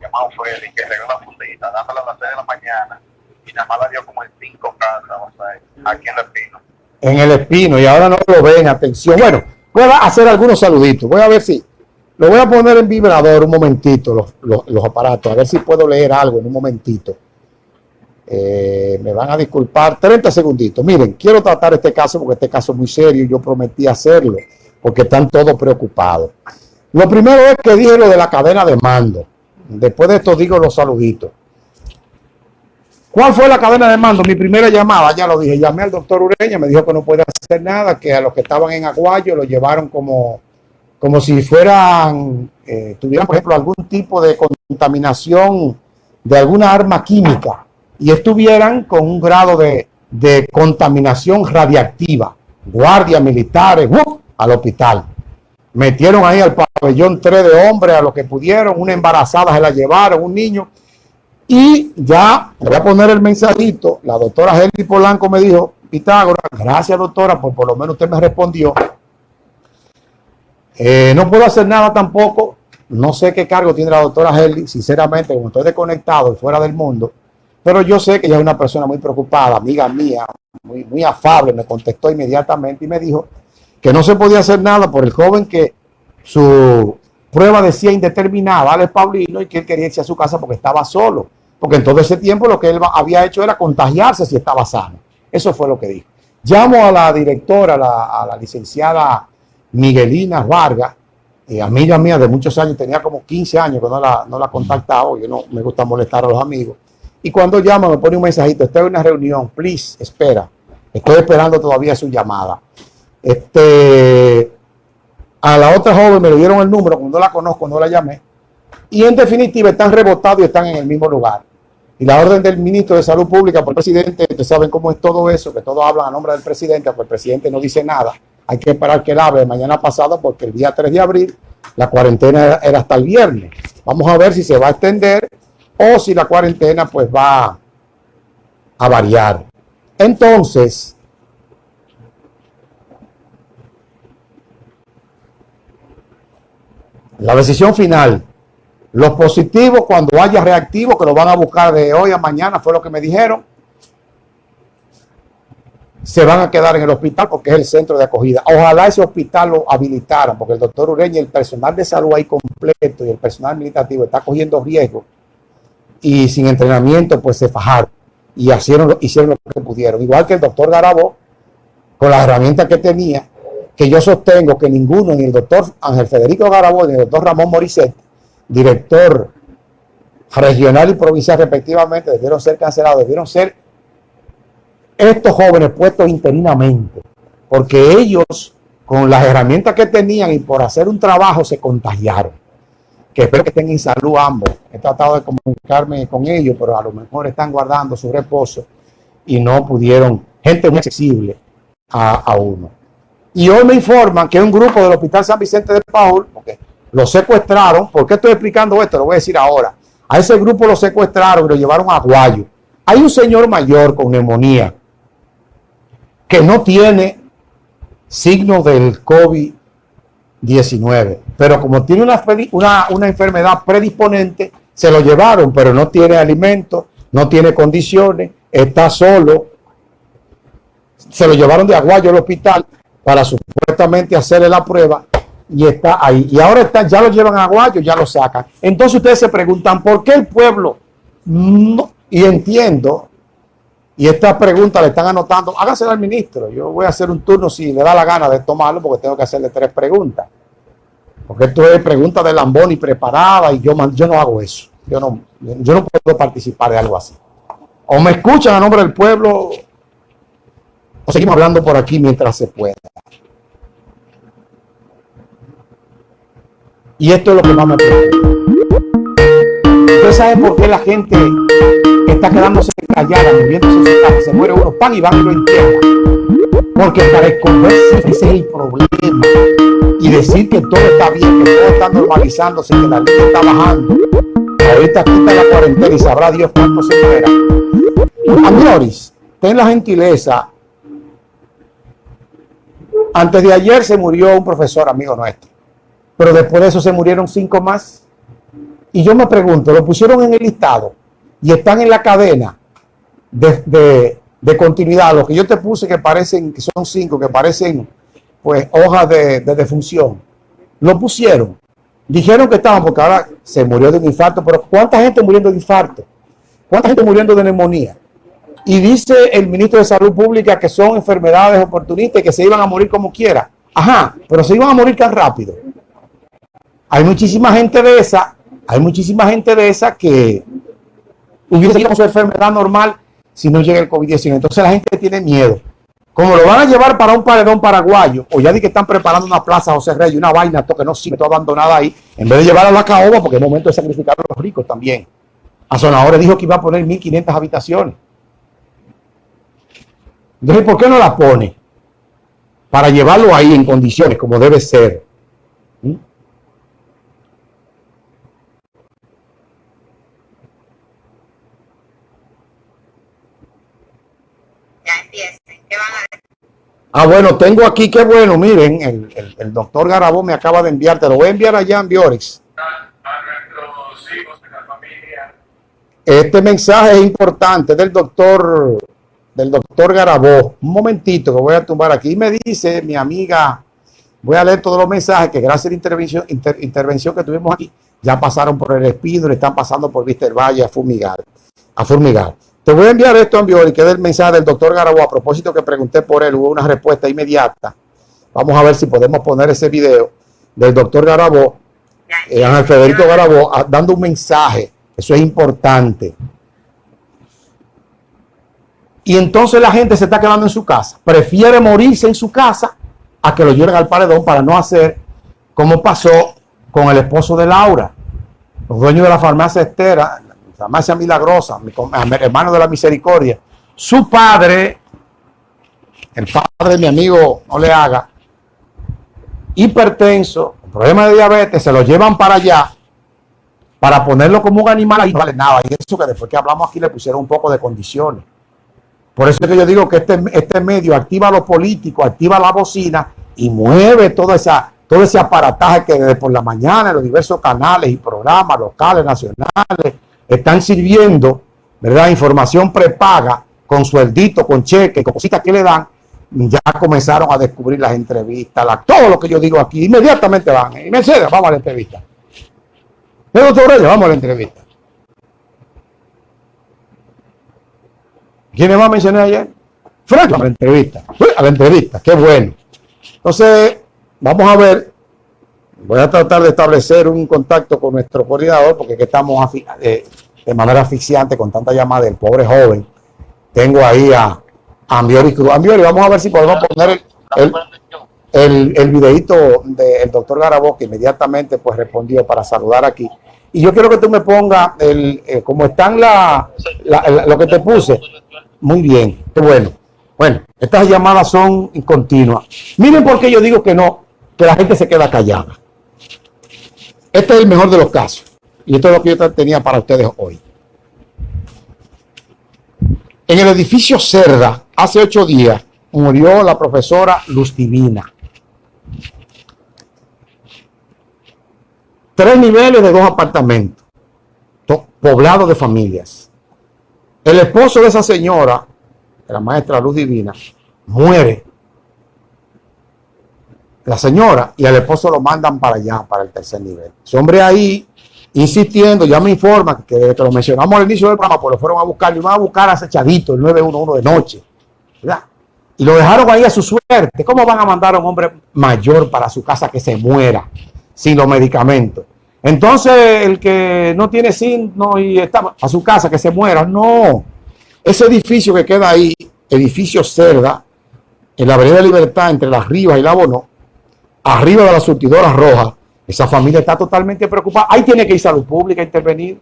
llamado Félix que la fundita, a las 6 de la mañana y nada más la dio como en 5 casas, aquí en el Espino. En el Espino, y ahora no lo ven, atención. Bueno, voy a hacer algunos saluditos, voy a ver si, lo voy a poner en vibrador un momentito, los, los, los aparatos, a ver si puedo leer algo en un momentito. Eh, me van a disculpar 30 segunditos. Miren, quiero tratar este caso porque este caso es muy serio y yo prometí hacerlo porque están todos preocupados. Lo primero es que dije lo de la cadena de mando. Después de esto digo los saluditos. ¿Cuál fue la cadena de mando? Mi primera llamada, ya lo dije, llamé al doctor Ureña, me dijo que no puede hacer nada, que a los que estaban en Aguayo lo llevaron como, como si fueran, eh, tuvieran por ejemplo algún tipo de contaminación de alguna arma química y estuvieran con un grado de, de contaminación radiactiva. Guardias militares ¡uh! al hospital. Metieron ahí al pabellón tres de hombres a los que pudieron, una embarazada se la llevaron, un niño. Y ya, voy a poner el mensajito, la doctora Henry Polanco me dijo, Pitágoras, gracias doctora, por por lo menos usted me respondió. Eh, no puedo hacer nada tampoco, no sé qué cargo tiene la doctora Henry, sinceramente, como estoy desconectado y fuera del mundo, pero yo sé que ella es una persona muy preocupada, amiga mía, muy, muy afable, me contestó inmediatamente y me dijo que no se podía hacer nada por el joven que su prueba decía indeterminada, Alex Paulino, y que él quería irse a su casa porque estaba solo. Porque en todo ese tiempo lo que él había hecho era contagiarse si estaba sano. Eso fue lo que dijo. Llamo a la directora, a la licenciada Miguelina Vargas, eh, amiga mía de muchos años, tenía como 15 años que no la, no la yo no me gusta molestar a los amigos. Y cuando llama me pone un mensajito, estoy en una reunión, please, espera. Estoy esperando todavía su llamada. Este, a la otra joven me le dieron el número, cuando la conozco, no la llamé. Y en definitiva están rebotados y están en el mismo lugar. Y la orden del ministro de Salud Pública por el presidente, ustedes saben cómo es todo eso, que todos hablan a nombre del presidente, porque el presidente no dice nada. Hay que esperar que él hable mañana pasado, porque el día 3 de abril la cuarentena era hasta el viernes. Vamos a ver si se va a extender o si la cuarentena pues va a variar. Entonces, la decisión final, los positivos cuando haya reactivos que lo van a buscar de hoy a mañana, fue lo que me dijeron, se van a quedar en el hospital porque es el centro de acogida. Ojalá ese hospital lo habilitaran, porque el doctor Ureña y el personal de salud ahí completo y el personal administrativo está cogiendo riesgo y sin entrenamiento pues se fajaron y hicieron, hicieron lo que pudieron. Igual que el doctor Garabó, con las herramientas que tenía, que yo sostengo que ninguno, ni el doctor Ángel Federico Garabó, ni el doctor Ramón Morisset, director regional y provincial respectivamente, debieron ser cancelados, debieron ser estos jóvenes puestos interinamente, porque ellos con las herramientas que tenían y por hacer un trabajo se contagiaron que espero que estén en salud ambos. He tratado de comunicarme con ellos, pero a lo mejor están guardando su reposo y no pudieron, gente muy accesible a, uno. Y hoy me informan que un grupo del Hospital San Vicente de Paul, porque lo secuestraron, ¿por qué estoy explicando esto? Lo voy a decir ahora. A ese grupo lo secuestraron y lo llevaron a Guayo. Hay un señor mayor con neumonía que no tiene signos del COVID 19. Pero como tiene una, una, enfermedad predisponente, se lo llevaron, pero no tiene alimento, no tiene condiciones, está solo. Se lo llevaron de Aguayo al hospital para supuestamente hacerle la prueba y está ahí. Y ahora está, ya lo llevan a Aguayo, ya lo sacan. Entonces ustedes se preguntan, ¿por qué el pueblo? No, y entiendo, y esta pregunta le están anotando, hágasela al ministro. Yo voy a hacer un turno si le da la gana de tomarlo porque tengo que hacerle tres preguntas. Porque esto es pregunta de Lamboni preparada y yo, yo no hago eso. Yo no, yo no puedo participar de algo así. O me escuchan a nombre del pueblo o seguimos hablando por aquí mientras se pueda. Y esto es lo que más me preocupa. ¿Ustedes saben por qué la gente está quedándose callada, moviéndose su casa? Se muere uno, pan y van y lo. Porque para esconderse ese es el problema. Y decir que todo está bien, que todo está normalizándose, que la ley está bajando. Ahorita quita la cuarentena y sabrá Dios cuánto se muera. Amores, ten la gentileza. Antes de ayer se murió un profesor amigo nuestro. Pero después de eso se murieron cinco más Y yo me pregunto, lo pusieron en el listado y están en la cadena de, continuidad. Lo que yo te puse que parecen, que son cinco, que parecen pues hojas de, de defunción. Lo pusieron. Dijeron que estaban porque ahora se murió de un infarto, pero ¿cuánta gente muriendo de infarto? ¿Cuánta gente muriendo de neumonía? Y dice el ministro de Salud Pública que son enfermedades oportunistas y que se iban a morir como quiera. Ajá, pero se iban a morir tan rápido. Hay muchísima gente de esa, hay muchísima gente de esa que hubiese sido su enfermedad normal si no llega el COVID-19. Entonces la gente tiene miedo. Como lo van a llevar para un paredón paraguayo, o ya di que están preparando una plaza José Rey, una vaina, todo que no sirve, todo abandonada ahí, en vez de llevar a la caoba, porque es momento de sacrificar a los ricos también. A Sonadores dijo que iba a poner 1.500 habitaciones. Entonces, ¿por qué no la pone? Para llevarlo ahí en condiciones como debe ser. ¿Mm? Ah, bueno, tengo aquí, qué bueno, miren, el, doctor Garabó me acaba de enviar, te lo voy a enviar allá en Biorix. Este mensaje es importante del doctor, del doctor Garabó. Un momentito que voy a tumbar aquí. Y me dice mi amiga, voy a leer todos los mensajes que gracias a la intervención, intervención que tuvimos aquí, ya pasaron por el Espido, le están pasando por Víster Valle a fumigar. A fumigar. Te voy a enviar esto en y que es el mensaje del doctor Garabo. A propósito que pregunté por él, hubo una respuesta inmediata. Vamos a ver si podemos poner ese video del doctor Garabo, eh, Ángel Federico Garabo, dando un mensaje. Eso es importante. Y entonces la gente se está quedando en su casa. Prefiere morirse en su casa a que lo lleven al paredón para no hacer como pasó con el esposo de Laura. Los dueños de la farmacia Estera, farmacia milagrosa, mi hermano de la misericordia, su padre, el padre de mi amigo, no le haga, hipertenso, problema de diabetes, se lo llevan para allá para ponerlo como un animal ahí no vale nada. Y eso que después que hablamos aquí le pusieron un poco de condiciones. Por eso es que yo digo que este, este medio activa lo político, activa la bocina y mueve toda esa, todo ese aparataje que desde por la mañana en los diversos canales y programas locales, nacionales, están sirviendo, ¿verdad? Información prepaga con sueldito, con cheque, con cositas que le dan, ya comenzaron a descubrir las entrevistas, todo lo que yo digo aquí, inmediatamente van. Y Mercedes, vamos a la entrevista. Doctor vamos a la entrevista. ¿Quiénes más mencioné ayer? Frank, a la entrevista. A la entrevista, qué bueno. Entonces, vamos a ver Voy a tratar de establecer un contacto con nuestro coordinador porque estamos eh, de manera asfixiante con tanta llamada del pobre joven. Tengo ahí a Ambiori Cruz. Ambiori, vamos a ver si podemos poner el, el, videito del doctor Garabó que inmediatamente pues respondió para saludar aquí. Y yo quiero que tú me pongas, el, eh, como están la, lo que te puse. Muy bien, qué bueno. Bueno, estas llamadas son continuas. Miren por qué yo digo que no, que la gente se queda callada. Este es el mejor de los casos. Y esto es lo que yo tenía para ustedes hoy. En el edificio Cerda, hace ocho días, murió la profesora Luz Divina. Tres niveles de dos apartamentos, poblados de familias. El esposo de esa señora, la maestra Luz Divina, muere la señora y el esposo lo mandan para allá, para el tercer nivel. Ese hombre ahí, insistiendo, ya me informa que, que lo mencionamos al inicio del programa, pues lo fueron a buscar, lo van a buscar acechadito, el 911 de noche, ¿verdad? Y lo dejaron ahí a su suerte. ¿Cómo van a mandar a un hombre mayor para su casa que se muera sin los medicamentos? Entonces, el que no tiene signo y está a su casa que se muera, no. Ese edificio que queda ahí, edificio Cerda, en la Avenida Libertad, entre las Rivas y la Bono, arriba de la surtidora roja, esa familia está totalmente preocupada. Ahí tiene que ir salud pública a intervenir.